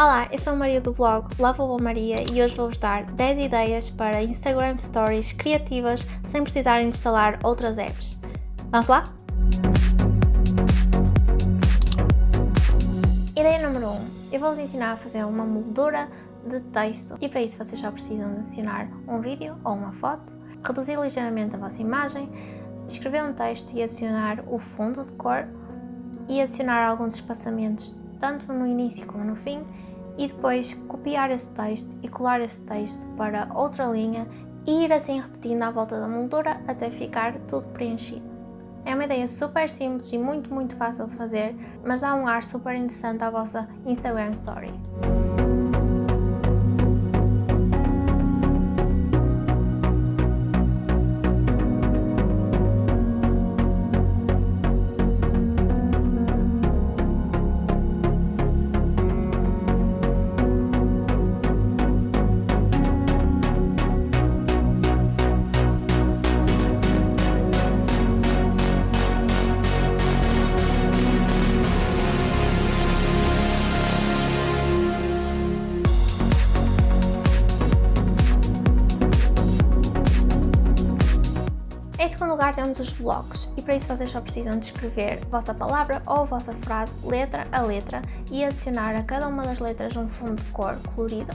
Olá, eu sou a Maria do blog Lovable Maria e hoje vou-vos dar 10 ideias para Instagram Stories criativas sem precisarem de instalar outras apps. Vamos lá? Ideia número 1. Eu vou-vos ensinar a fazer uma moldura de texto e para isso vocês só precisam de adicionar um vídeo ou uma foto, reduzir ligeiramente a vossa imagem, escrever um texto e adicionar o fundo de cor e adicionar alguns espaçamentos tanto no início como no fim e depois copiar esse texto e colar esse texto para outra linha e ir assim repetindo à volta da moldura até ficar tudo preenchido. É uma ideia super simples e muito muito fácil de fazer, mas dá um ar super interessante à vossa Instagram Story. Lugar temos os blocos. E para isso vocês só precisam de escrever vossa palavra ou vossa frase letra a letra e adicionar a cada uma das letras um fundo de cor colorido.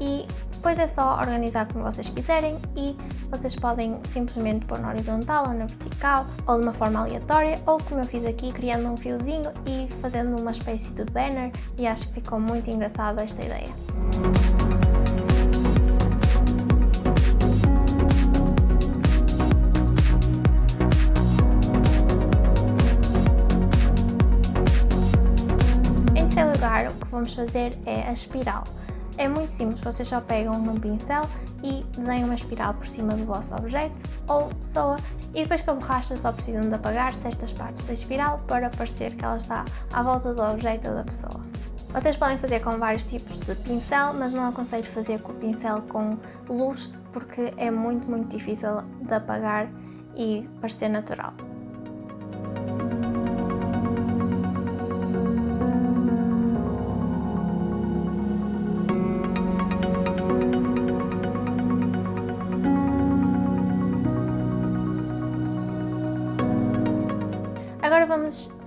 E depois é só organizar como vocês quiserem e vocês podem simplesmente pôr na horizontal ou na vertical ou de uma forma aleatória ou como eu fiz aqui criando um fiozinho e fazendo uma espécie de banner. E acho que ficou muito engraçado esta ideia. Vamos fazer é a espiral. É muito simples, vocês só pegam num pincel e desenham uma espiral por cima do vosso objeto ou pessoa e depois com a borracha só precisam de apagar certas partes da espiral para parecer que ela está à volta do objeto ou da pessoa. Vocês podem fazer com vários tipos de pincel, mas não aconselho fazer com o pincel com luz porque é muito, muito difícil de apagar e parecer natural.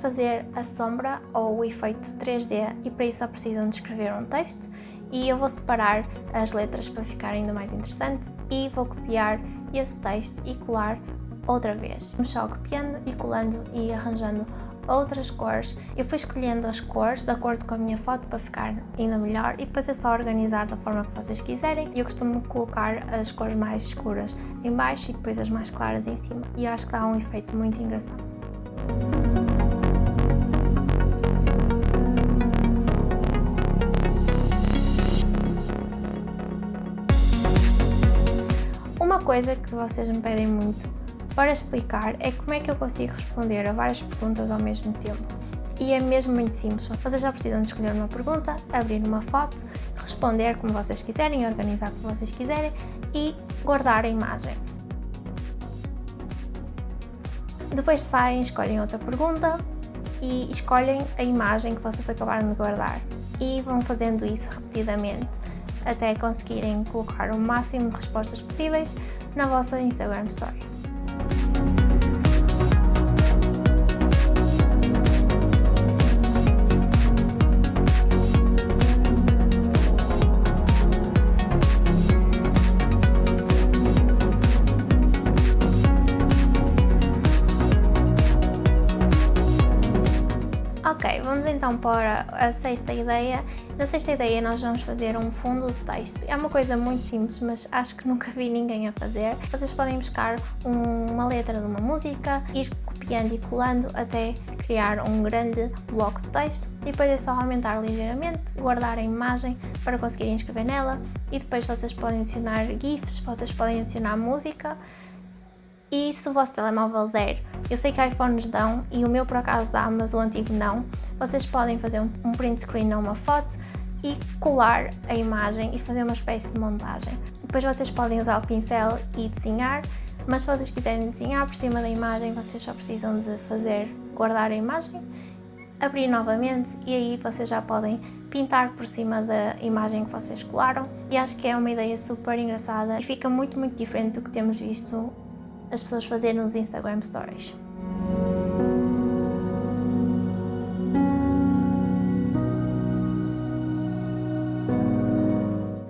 Fazer a sombra ou o efeito 3D e para isso só precisam de escrever um texto e eu vou separar as letras para ficar ainda mais interessante e vou copiar esse texto e colar outra vez. Vamos só copiando e colando e arranjando outras cores. Eu fui escolhendo as cores de acordo com a minha foto para ficar ainda melhor e depois é só organizar da forma que vocês quiserem. Eu costumo colocar as cores mais escuras em baixo e depois as mais claras em cima e acho que dá um efeito muito engraçado. Coisa que vocês me pedem muito para explicar é como é que eu consigo responder a várias perguntas ao mesmo tempo. E é mesmo muito simples, vocês já precisam de escolher uma pergunta, abrir uma foto, responder como vocês quiserem, organizar como vocês quiserem e guardar a imagem. Depois saem, escolhem outra pergunta e escolhem a imagem que vocês acabaram de guardar e vão fazendo isso repetidamente até conseguirem colocar o máximo de respostas possíveis na vossa Instagram Story. Ok, vamos então para a sexta ideia. Na sexta ideia nós vamos fazer um fundo de texto. É uma coisa muito simples, mas acho que nunca vi ninguém a fazer. Vocês podem buscar uma letra de uma música, ir copiando e colando até criar um grande bloco de texto depois é só aumentar ligeiramente, guardar a imagem para conseguirem escrever nela e depois vocês podem adicionar GIFs, vocês podem adicionar música e se o vosso telemóvel der, eu sei que iPhones dão e o meu por acaso dá, mas o antigo não, vocês podem fazer um, print screen ou uma foto e colar a imagem e fazer uma espécie de montagem. Depois vocês podem usar o pincel e desenhar, mas se vocês quiserem desenhar por cima da imagem, vocês só precisam de fazer, guardar a imagem, abrir novamente e aí vocês já podem pintar por cima da imagem que vocês colaram e acho que é uma ideia super engraçada e fica muito, muito diferente do que temos visto as pessoas fazerem nos Instagram Stories.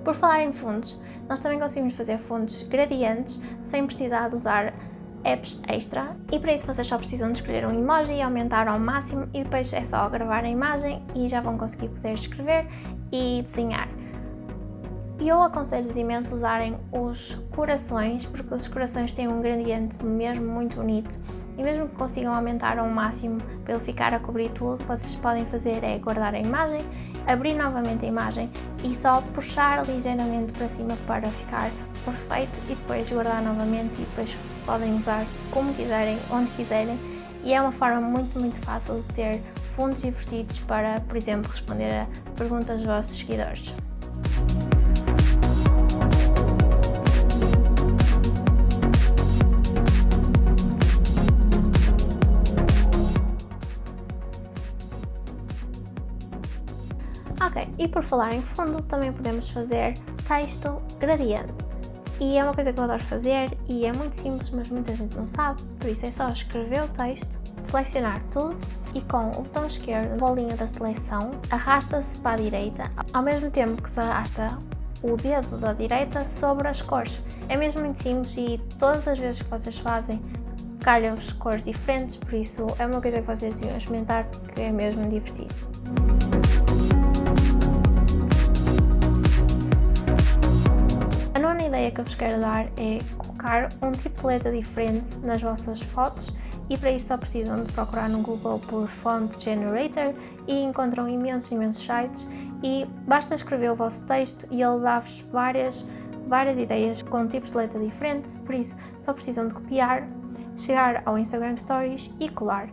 Por falar em fundos, nós também conseguimos fazer fundos gradientes sem precisar de usar apps extra e para isso vocês só precisam de escolher um emoji e aumentar ao máximo e depois é só gravar a imagem e já vão conseguir poder escrever e desenhar. E eu aconselho-vos imenso usarem os corações, porque os corações têm um gradiente mesmo muito bonito e mesmo que consigam aumentar ao máximo para ele ficar a cobrir tudo, o que vocês podem fazer é guardar a imagem, abrir novamente a imagem e só puxar ligeiramente para cima para ficar perfeito e depois guardar novamente e depois podem usar como quiserem, onde quiserem e é uma forma muito, muito fácil de ter fundos divertidos para, por exemplo, responder a perguntas dos vossos seguidores. Falar em fundo, também podemos fazer texto gradiente. E é uma coisa que eu adoro fazer e é muito simples, mas muita gente não sabe, por isso é só escrever o texto, selecionar tudo e com o botão esquerdo, a bolinha da seleção, arrasta-se para a direita, ao mesmo tempo que se arrasta o dedo da direita sobre as cores. É mesmo muito simples e todas as vezes que vocês fazem calham-vos cores diferentes, por isso é uma coisa que vocês deviam experimentar porque é mesmo divertido. Ideia que eu vos quero dar é colocar um tipo de letra diferente nas vossas fotos e para isso só precisam de procurar no Google por Font Generator e encontram imensos, imensos sites e basta escrever o vosso texto e ele dá-vos várias, várias ideias com tipos de letra diferentes, por isso só precisam de copiar, chegar ao Instagram Stories e colar.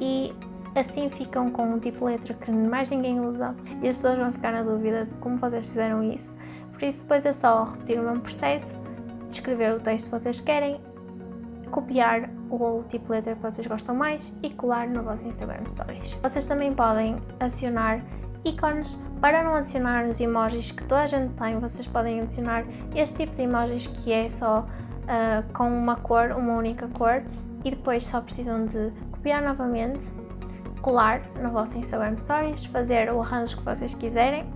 E assim ficam com um tipo de letra que mais ninguém usa e as pessoas vão ficar na dúvida de como vocês fizeram isso por isso depois é só repetir o mesmo processo, escrever o texto que vocês querem, copiar o tipo de letra que vocês gostam mais e colar no vosso Instagram Stories. Vocês também podem adicionar ícones. Para não adicionar os emojis que toda a gente tem, vocês podem adicionar este tipo de emojis que é só uh, com uma cor, uma única cor e depois só precisam de copiar novamente, colar no vosso Instagram Stories, fazer o arranjo que vocês quiserem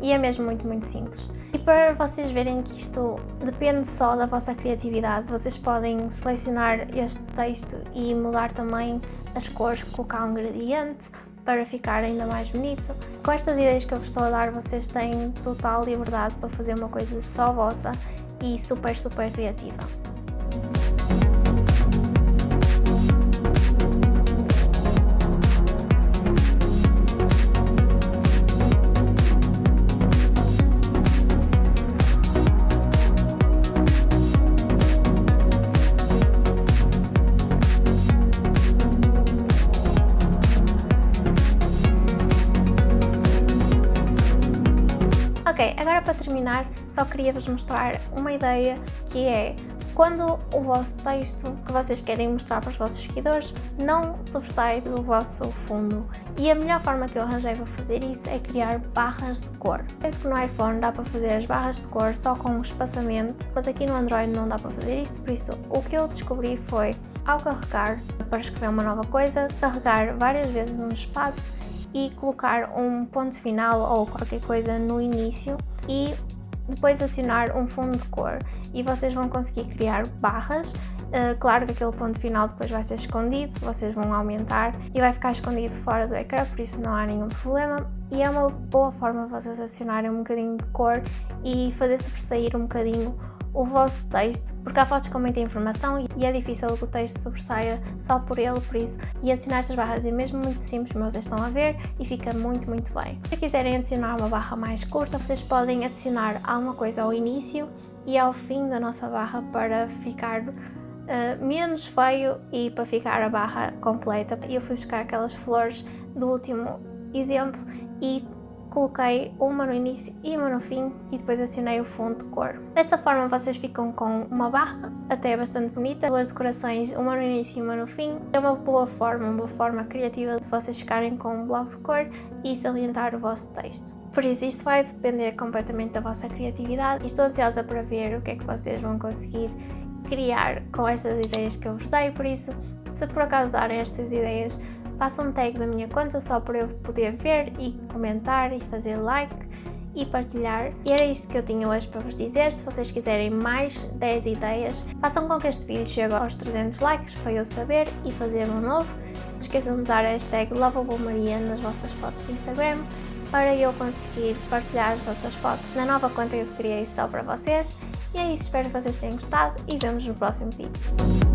e é mesmo muito, muito simples. E para vocês verem que isto depende só da vossa criatividade, vocês podem selecionar este texto e mudar também as cores, colocar um gradiente para ficar ainda mais bonito. Com estas ideias que eu vos estou a dar, vocês têm total liberdade para fazer uma coisa só vossa e super, super criativa. Ok, agora para terminar, só queria vos mostrar uma ideia que é quando o vosso texto que vocês querem mostrar para os vossos seguidores não sobressai do vosso fundo. E a melhor forma que eu arranjei para fazer isso é criar barras de cor. Penso que no iPhone dá para fazer as barras de cor só com o espaçamento, mas aqui no Android não dá para fazer isso, por isso o que eu descobri foi, ao carregar para escrever uma nova coisa, carregar várias vezes no espaço e colocar um ponto final ou qualquer coisa no início e depois adicionar um fundo de cor e vocês vão conseguir criar barras Uh, claro que aquele ponto final depois vai ser escondido, vocês vão aumentar e vai ficar escondido fora do ecrã, por isso não há nenhum problema. E é uma boa forma de vocês adicionarem um bocadinho de cor e fazer sobressair um bocadinho o vosso texto, porque há fotos com muita informação e é difícil que o texto sobressaia só por ele, por isso, e adicionar estas barras é mesmo muito simples, como vocês estão a ver, e fica muito, muito bem. Se quiserem adicionar uma barra mais curta, vocês podem adicionar alguma coisa ao início e ao fim da nossa barra para ficar Uh, menos feio e para ficar a barra completa. Eu fui buscar aquelas flores do último exemplo e coloquei uma no início e uma no fim e depois acionei o fundo de cor. Desta forma vocês ficam com uma barra, até bastante bonita, duas decorações, uma no início e uma no fim. É uma boa forma, uma forma criativa de vocês ficarem com um bloco de cor e salientar o vosso texto. Por isso isto vai depender completamente da vossa criatividade estou ansiosa para ver o que é que vocês vão conseguir criar com estas ideias que eu vos dei, por isso se por acaso usarem estas ideias façam um tag da minha conta só para eu poder ver e comentar e fazer like e partilhar. E era isto que eu tinha hoje para vos dizer. Se vocês quiserem mais 10 ideias, façam com que este vídeo chegue aos 300 likes para eu saber e fazer um novo. Não se esqueçam de usar a hashtag LovaBoMaria nas vossas fotos de Instagram para eu conseguir partilhar as vossas fotos na nova conta que eu criei só para vocês. E é isso, espero que vocês tenham gostado e vemos no próximo vídeo.